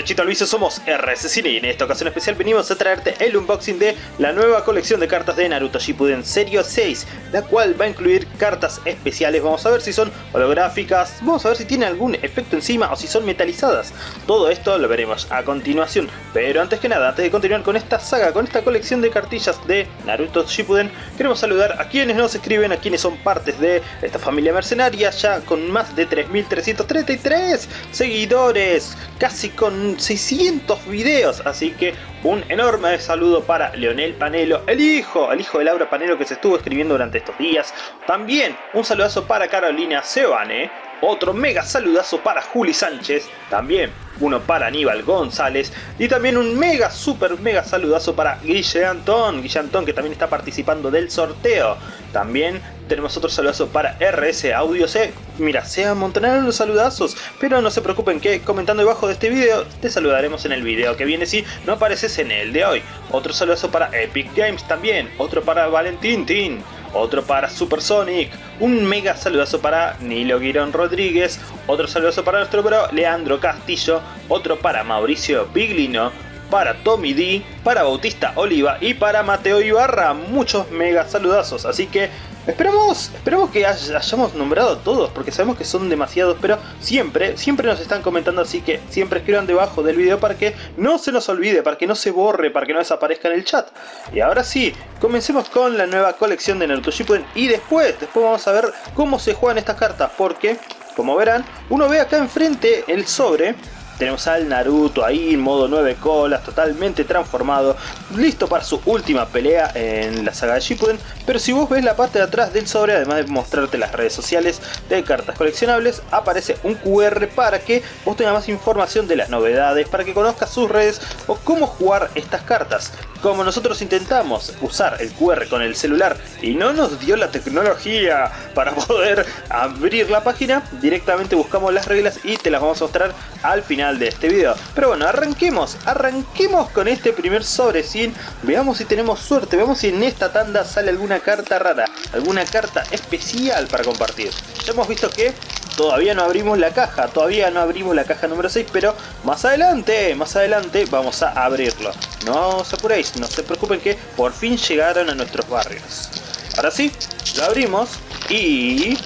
derechito al vicio somos RS Cine y en esta ocasión especial venimos a traerte el unboxing de la nueva colección de cartas de Naruto Shippuden Serie 6 la cual va a incluir cartas especiales, vamos a ver si son holográficas, vamos a ver si tiene algún efecto encima o si son metalizadas. Todo esto lo veremos a continuación. Pero antes que nada, antes de continuar con esta saga, con esta colección de cartillas de Naruto Shippuden queremos saludar a quienes nos escriben, a quienes son partes de esta familia mercenaria ya con más de 3333 seguidores, casi con 600 videos, así que un enorme saludo para Leonel Panelo, el hijo, el hijo de Laura Panelo que se estuvo escribiendo durante estos días. También un saludazo para Carolina Sebane, otro mega saludazo para Juli Sánchez, también uno para Aníbal González y también un mega super mega saludazo para Guille Antón, Guille Antón que también está participando del sorteo. También tenemos otro saludazo para RS Audio C. Mira, se amontonaron los saludazos, pero no se preocupen que comentando debajo de este video te saludaremos en el video que viene si no apareces en el de hoy. Otro saludazo para Epic Games también, otro para Valentín Tin otro para Supersonic, un mega saludazo para Nilo Guirón Rodríguez, otro saludazo para nuestro bro Leandro Castillo, otro para Mauricio Piglino, para Tommy D, para Bautista Oliva y para Mateo Ibarra. Muchos mega saludazos, así que Esperamos, esperamos que hayamos nombrado a todos, porque sabemos que son demasiados, pero siempre, siempre nos están comentando, así que siempre escriban debajo del video para que no se nos olvide, para que no se borre, para que no desaparezca en el chat. Y ahora sí, comencemos con la nueva colección de Naruto Shippuden y después, después vamos a ver cómo se juegan estas cartas, porque, como verán, uno ve acá enfrente el sobre tenemos al Naruto ahí en modo 9 colas, totalmente transformado, listo para su última pelea en la saga de Shippuden. Pero si vos ves la parte de atrás del sobre, además de mostrarte las redes sociales de cartas coleccionables, aparece un QR para que vos tengas más información de las novedades, para que conozcas sus redes o cómo jugar estas cartas. Como nosotros intentamos usar el QR con el celular y no nos dio la tecnología para poder abrir la página, directamente buscamos las reglas y te las vamos a mostrar al final de este video. Pero bueno, arranquemos, arranquemos con este primer sobre sin Veamos si tenemos suerte, veamos si en esta tanda sale alguna carta rara, alguna carta especial para compartir. Ya hemos visto que todavía no abrimos la caja, todavía no abrimos la caja número 6, pero más adelante, más adelante vamos a abrirlo. No os apuréis, no se preocupen que por fin llegaron a nuestros barrios. Ahora sí, lo abrimos y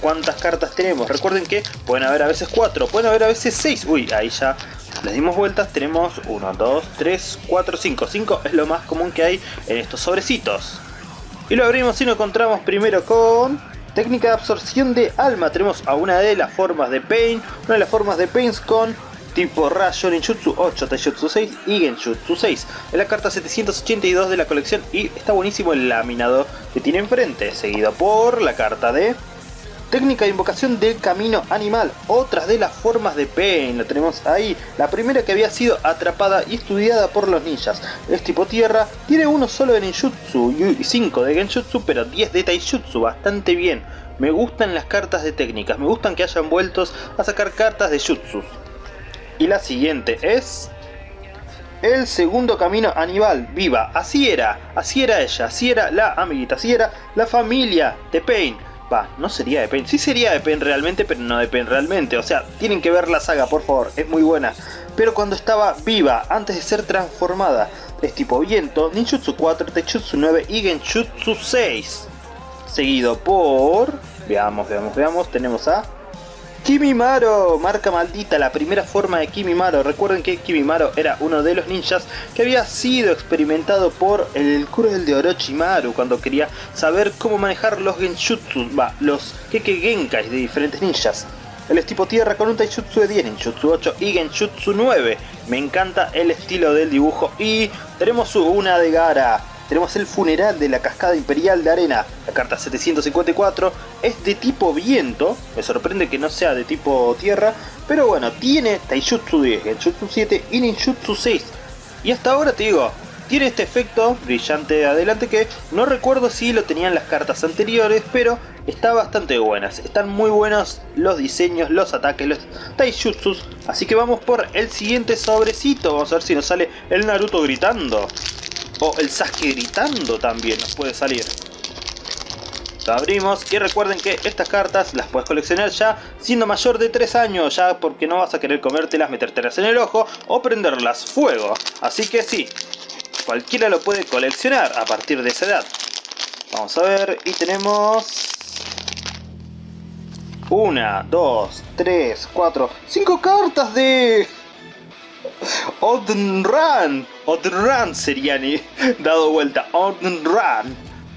cuántas cartas tenemos. Recuerden que pueden haber a veces 4, pueden haber a veces 6. Uy, ahí ya les dimos vueltas. Tenemos 1, 2, 3, 4, 5. 5 es lo más común que hay en estos sobrecitos. Y lo abrimos y nos encontramos primero con... Técnica de absorción de alma. Tenemos a una de las formas de Pain, una de las formas de Pains con tipo Rayo Ninjutsu 8, Taijutsu 6 y Genjutsu 6. Es la carta 782 de la colección y está buenísimo el laminado que tiene enfrente, seguido por la carta de Técnica de invocación del camino animal, otras de las formas de Pain, la tenemos ahí. La primera que había sido atrapada y estudiada por los ninjas. Es tipo tierra, tiene uno solo de ninjutsu y 5 de genjutsu, pero 10 de taijutsu, bastante bien. Me gustan las cartas de técnicas, me gustan que hayan vueltos a sacar cartas de jutsu. Y la siguiente es... El segundo camino animal, viva, así era, así era ella, así era la amiguita, así era la familia de Pain Va, no sería de Pain. Sí sería de Pain realmente, pero no de Pain realmente. O sea, tienen que ver la saga, por favor. Es muy buena. Pero cuando estaba viva, antes de ser transformada, es tipo viento, Ninjutsu 4, Techutsu 9 y Genjutsu 6. Seguido por... Veamos, veamos, veamos. Tenemos a Kimimaro, marca maldita, la primera forma de Kimimaro. Recuerden que Kimimaro era uno de los ninjas que había sido experimentado por el Kurel de Orochimaru cuando quería saber cómo manejar los Genjutsu, va, los Keke Genkais de diferentes ninjas. Él es tipo tierra con un Taijutsu de 10, Genjutsu 8 y Genjutsu 9. Me encanta el estilo del dibujo y tenemos una de Gara tenemos el funeral de la cascada imperial de arena, la carta 754, es de tipo viento, me sorprende que no sea de tipo tierra, pero bueno, tiene Taijutsu 10, Genjutsu 7 y Ninjutsu 6. Y hasta ahora te digo, tiene este efecto brillante de adelante que no recuerdo si lo tenían las cartas anteriores, pero está bastante buenas. Están muy buenos los diseños, los ataques, los taijutsus. Así que vamos por el siguiente sobrecito. Vamos a ver si nos sale el Naruto gritando. O el Sasuke gritando también nos puede salir. Lo abrimos y recuerden que estas cartas las puedes coleccionar ya siendo mayor de 3 años, ya porque no vas a querer comértelas, metértelas en el ojo o prenderlas fuego. Así que sí, cualquiera lo puede coleccionar a partir de esa edad. Vamos a ver, y tenemos... Una, dos, tres, cuatro, cinco cartas de... Odin Run. Odin Run sería dado vuelta. Odin.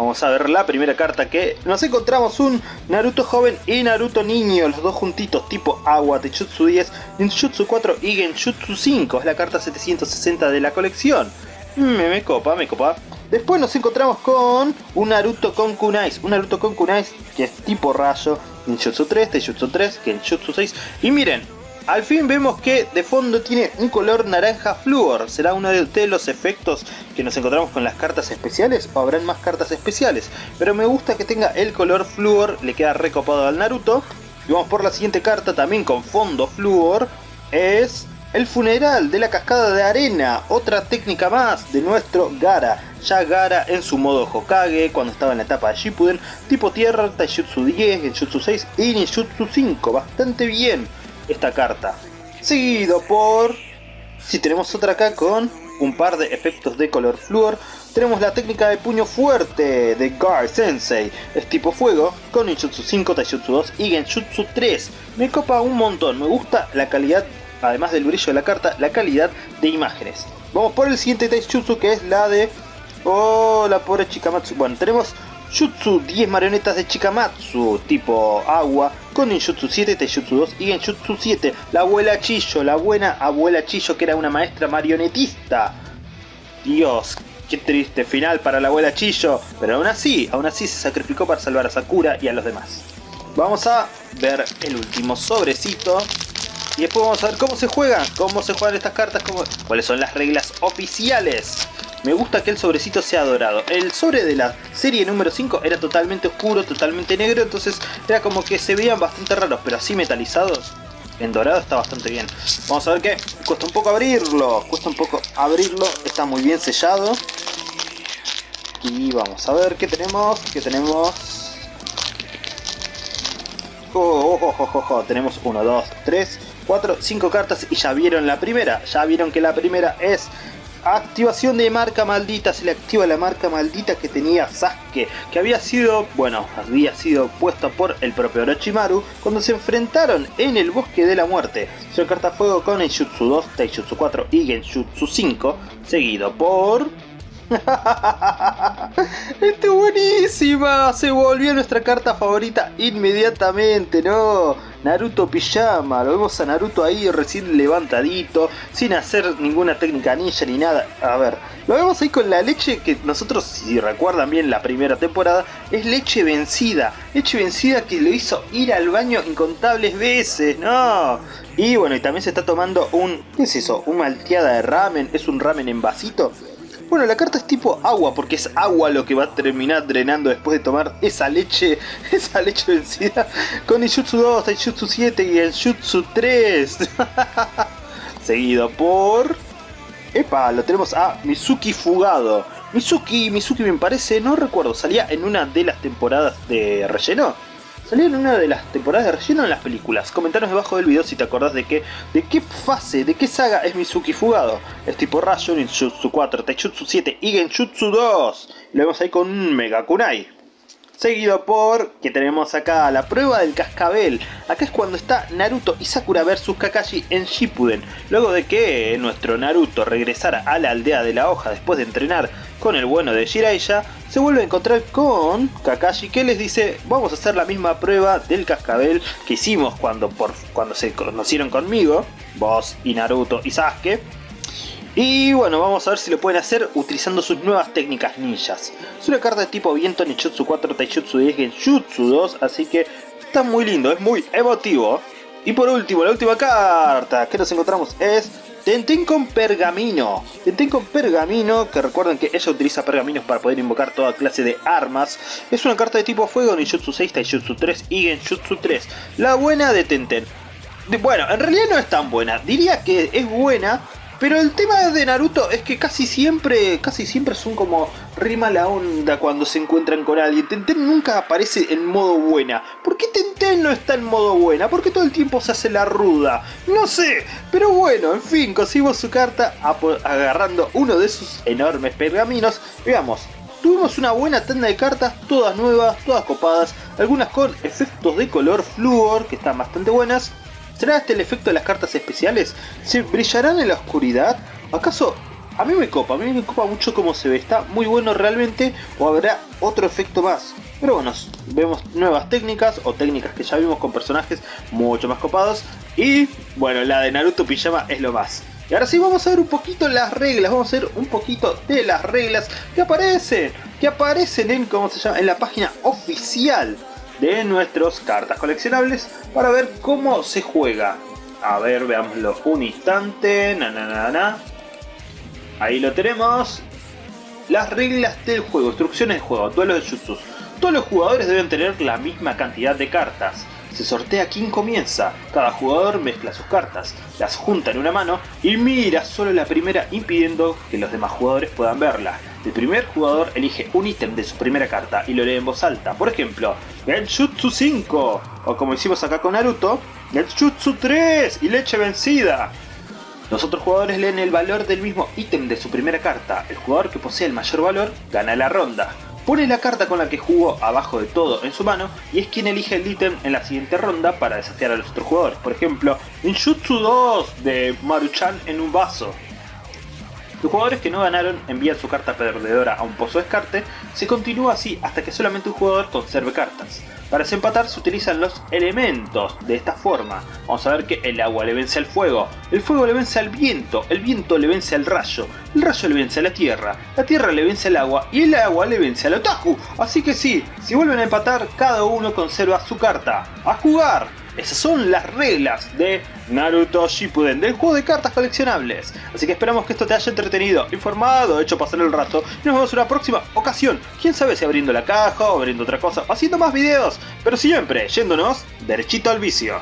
Vamos a ver la primera carta que nos encontramos un Naruto joven y Naruto niño, los dos juntitos tipo agua, Techutsu 10, Ninjutsu 4 y Genjutsu 5, es la carta 760 de la colección. Me, me copa, me copa. Después nos encontramos con un Naruto con Kunais, un Naruto con Kunais que es tipo rayo, Ninjutsu 3, Taijutsu 3, Genjutsu 6 y miren, al fin vemos que de fondo tiene un color naranja flúor. ¿Será uno de los efectos que nos encontramos con las cartas especiales o habrán más cartas especiales? Pero me gusta que tenga el color flúor, le queda recopado al Naruto. Y vamos por la siguiente carta también con fondo flúor. Es el funeral de la cascada de arena, otra técnica más de nuestro Gara. Ya Gara en su modo Hokage, cuando estaba en la etapa de Shippuden, tipo tierra, Taijutsu 10, Genjutsu 6 y Ninjutsu 5. Bastante bien esta carta. Seguido por... Si tenemos otra acá con un par de efectos de color flúor, tenemos la técnica de puño fuerte de Gar Sensei. Es tipo fuego, con Ninjutsu 5, Taijutsu 2 y Genjutsu 3. Me copa un montón, me gusta la calidad, además del brillo de la carta, la calidad de imágenes. Vamos por el siguiente Taijutsu que es la de... Oh, la pobre Chikamatsu. Bueno, tenemos Jutsu 10 marionetas de Chikamatsu, tipo agua, con Ninjutsu 7, Taijutsu 2 y Genjutsu 7. La abuela Chillo, la buena abuela Chillo que era una maestra marionetista. Dios, qué triste final para la abuela Chillo, pero aún así, aún así se sacrificó para salvar a Sakura y a los demás. Vamos a ver el último sobrecito. Y después vamos a ver cómo se juegan, cómo se juegan estas cartas, cómo, cuáles son las reglas oficiales. Me gusta que el sobrecito sea dorado. El sobre de la serie número 5 era totalmente oscuro, totalmente negro, entonces era como que se veían bastante raros, pero así metalizados, en dorado está bastante bien. Vamos a ver que cuesta un poco abrirlo, cuesta un poco abrirlo, está muy bien sellado. Y vamos a ver qué tenemos, qué tenemos... Oh, oh, oh, oh, oh, tenemos 1, 2, 3, 4, 5 cartas y ya vieron la primera, ya vieron que la primera es Activación de marca maldita, se le activa la marca maldita que tenía Sasuke, que había sido, bueno, había sido puesta por el propio Orochimaru cuando se enfrentaron en el Bosque de la Muerte. Su carta fuego con Genjutsu 2, Taijutsu 4 y Genjutsu 5, seguido por... ¡Este buenísima! Se volvió nuestra carta favorita inmediatamente, ¿no? Naruto Pijama, lo vemos a Naruto ahí recién levantadito, sin hacer ninguna técnica ninja ni nada. A ver, lo vemos ahí con la leche que nosotros, si recuerdan bien la primera temporada, es leche vencida. Leche vencida que lo hizo ir al baño incontables veces, ¿no? Y bueno, y también se está tomando un... ¿Qué es eso? ¿Un malteada de ramen? ¿Es un ramen en vasito? Bueno, la carta es tipo agua, porque es agua lo que va a terminar drenando después de tomar esa leche, esa leche vencida con el Jutsu 2, el Jutsu 7 y el Jutsu 3. Seguido por... Epa, lo tenemos a Mizuki Fugado. Mizuki, Mizuki me parece, no recuerdo, salía en una de las temporadas de relleno. Salió en una de las temporadas de relleno en las películas. Comentanos debajo del video si te acordás de qué, de qué fase, de qué saga es Mizuki Fugado. Es tipo Rayo, Ninjutsu 4, Taijutsu 7 y Genjutsu 2. lo vemos ahí con un Mega Kunai. Seguido por que tenemos acá la prueba del cascabel. Acá es cuando está Naruto y Sakura vs Kakashi en Shippuden. Luego de que nuestro Naruto regresara a la aldea de la hoja después de entrenar con el bueno de Jiraiya, se vuelve a encontrar con Kakashi que les dice vamos a hacer la misma prueba del cascabel que hicimos cuando, por, cuando se conocieron conmigo, vos y Naruto y Sasuke. Y bueno, vamos a ver si lo pueden hacer utilizando sus nuevas técnicas ninjas. Es una carta de tipo viento Nichutsu 4, Taijutsu 10, Genjutsu 2, así que está muy lindo, es muy emotivo. Y por último, la última carta que nos encontramos es Tenten con pergamino. Tenten con pergamino, que recuerden que ella utiliza pergaminos para poder invocar toda clase de armas. Es una carta de tipo fuego, Ninjutsu 6, Taijutsu 3 y Genjutsu 3. La buena de Tenten. bueno, en realidad no es tan buena. Diría que es buena Pero el tema de Naruto es que casi siempre, casi siempre son como rima la onda cuando se encuentran con alguien. Tenten nunca aparece en modo buena. ¿Por qué Tenten no está en modo buena? ¿Por qué todo el tiempo se hace la ruda? No sé, pero bueno, en fin, conseguimos su carta agarrando uno de sus enormes pergaminos. Veamos, Tuvimos una buena tanda de cartas, todas nuevas, todas copadas, algunas con efectos de color fluor, que están bastante buenas. ¿Será este el efecto de las cartas especiales? ¿Se brillarán en la oscuridad? ¿Acaso a mí me copa, a mí me copa mucho cómo se ve, está muy bueno realmente o habrá otro efecto más. Pero bueno, vemos nuevas técnicas o técnicas que ya vimos con personajes mucho más copados y bueno, la de Naruto Pijama es lo más. Y ahora sí vamos a ver un poquito las reglas, vamos a ver un poquito de las reglas que aparecen, que aparecen en, ¿cómo se llama? en la página oficial de nuestros cartas coleccionables para ver cómo se juega. A ver, veámoslo un instante, na na na na. Ahí lo tenemos. Las reglas del juego, instrucciones de juego, duelos de jutsus. Todos los jugadores deben tener la misma cantidad de cartas. Se sortea quién comienza. Cada jugador mezcla sus cartas, las junta en una mano y mira solo la primera impidiendo que los demás jugadores puedan verla. El primer jugador elige un ítem de su primera carta y lo lee en voz alta. Por ejemplo, Genjutsu 5 o como hicimos acá con Naruto, Genjutsu 3 y leche vencida. Los otros jugadores leen el valor del mismo ítem de su primera carta. El jugador que posee el mayor valor gana la ronda. Pone la carta con la que jugó abajo de todo en su mano y es quien elige el ítem en la siguiente ronda para desafiar a los otros jugadores. Por ejemplo, Ninjutsu 2 de Maruchan en un vaso. Los jugadores que no ganaron envían su carta perdedora a un pozo de descarte, se continúa así hasta que solamente un jugador conserve cartas. Para desempatar se utilizan los elementos de esta forma. Vamos a ver que el agua le vence al fuego, el fuego le vence al viento, el viento le vence al rayo, el rayo le vence a la tierra, la tierra le vence al agua y el agua le vence al otaku. Así que sí, si vuelven a empatar, cada uno conserva su carta. ¡A jugar! Esas son las reglas de Naruto Shippuden, del juego de cartas coleccionables. Así que esperamos que esto te haya entretenido, informado, hecho pasar el rato. Y nos vemos en una próxima ocasión. Quién sabe si abriendo la caja o abriendo otra cosa o haciendo más videos. Pero siempre yéndonos derechito al vicio.